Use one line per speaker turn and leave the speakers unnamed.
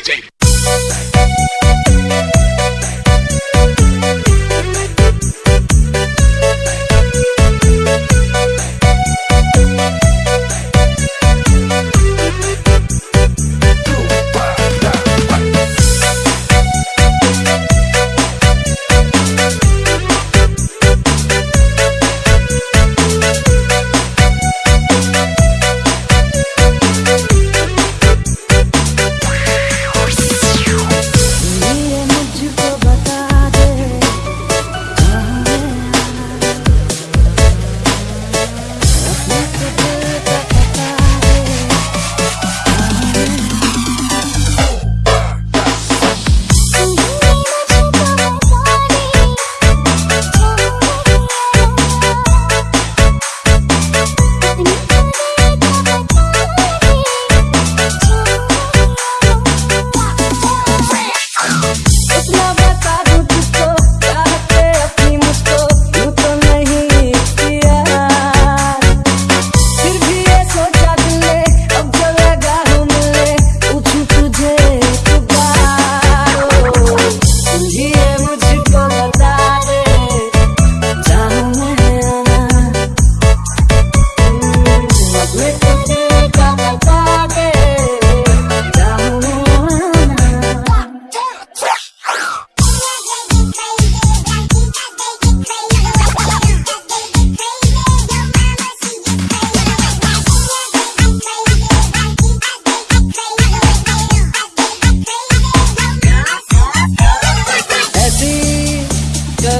DJ